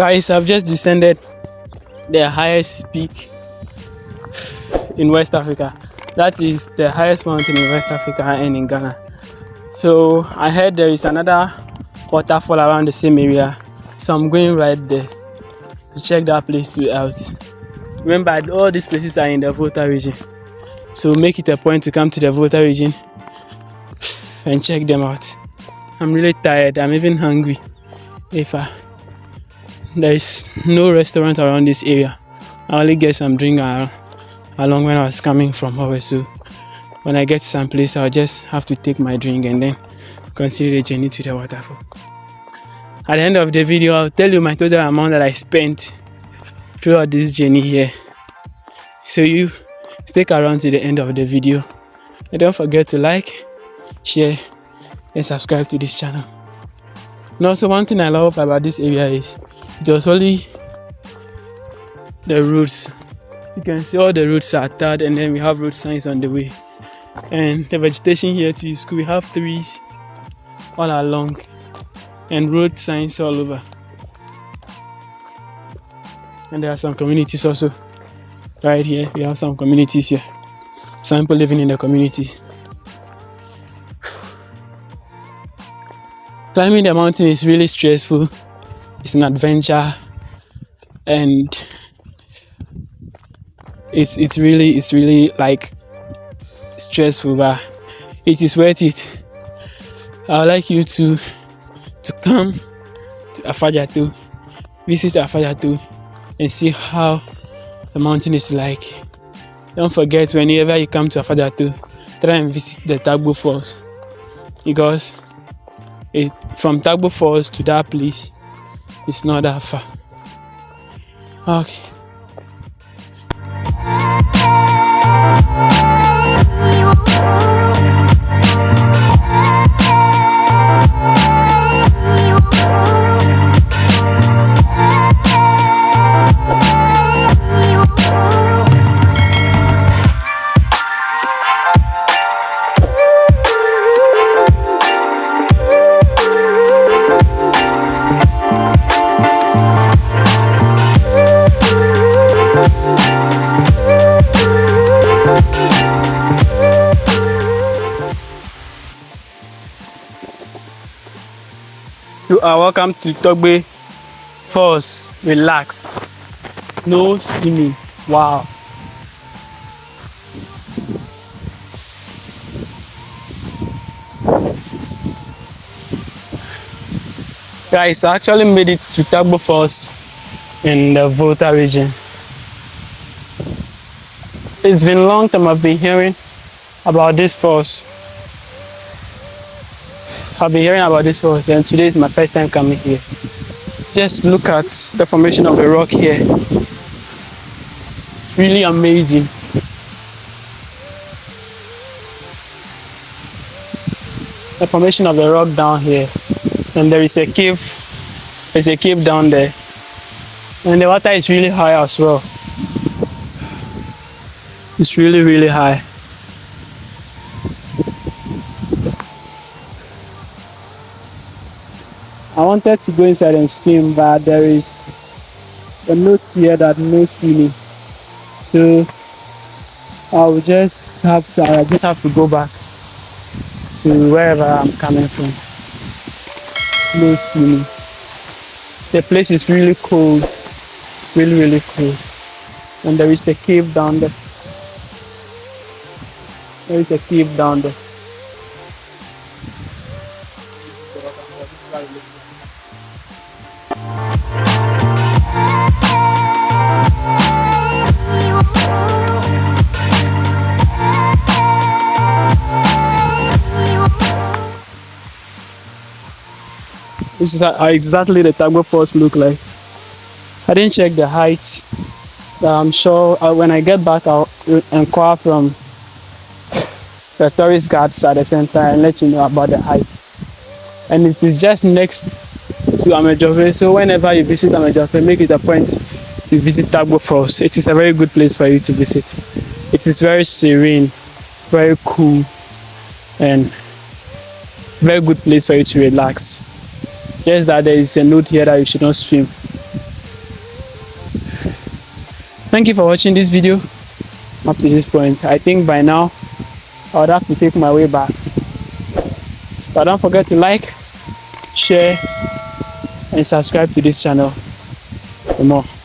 Guys, I've just descended the highest peak in West Africa. That is the highest mountain in West Africa and in Ghana. So I heard there is another waterfall around the same area. So I'm going right there to check that place out. Remember, all these places are in the Volta region. So make it a point to come to the Volta region and check them out. I'm really tired. I'm even hungry. If I, there is no restaurant around this area, I only get some drink along when I was coming from over. So when I get some place, I'll just have to take my drink and then continue the journey to the waterfall. At the end of the video, I'll tell you my total amount that I spent throughout this journey here. So you stick around to the end of the video and don't forget to like, share and subscribe to this channel. And also one thing I love about this area is was only the roads. You can see all the roads are tarred and then we have road signs on the way. And the vegetation here too is cool. We have trees all along and road signs all over. And there are some communities also right here. We have some communities here. Some people living in the communities. Climbing the mountain is really stressful. It's an adventure and it's it's really it's really like stressful but it is worth it. I would like you to to come to Afadjato, visit Afadjato and see how the mountain is like. Don't forget whenever you come to Afadjato, try and visit the Tagbo Falls because it from Tagbo Falls to that place it's not that far. Okay. You are welcome to Togbe Falls. Relax. No swimming. Wow. Guys, I actually made it to Tagbo Falls in the Volta region. It's been a long time I've been hearing about this falls. I've been hearing about this for and today is my first time coming here. Just look at the formation of the rock here. It's really amazing. The formation of the rock down here. And there is a cave. There's a cave down there. And the water is really high as well. It's really, really high. I wanted to go inside and swim, but there is a note here that no swimming. So I will just have to, I just have to go back to wherever I'm coming from. No swimming. The place is really cold, really, really cold. And there is a cave down there. There is a cave down there. This is exactly the Tagbo Falls look like. I didn't check the height. I'm sure uh, when I get back, I'll inquire from the tourist guards at the center and let you know about the height. And it is just next to Amedzofe. So whenever you visit Amedzofe, make it a point to visit Tagbo Falls. It is a very good place for you to visit. It is very serene, very cool, and very good place for you to relax. Just that there is a note here that you should not swim. Thank you for watching this video up to this point. I think by now I would have to take my way back. But don't forget to like, share and subscribe to this channel for more.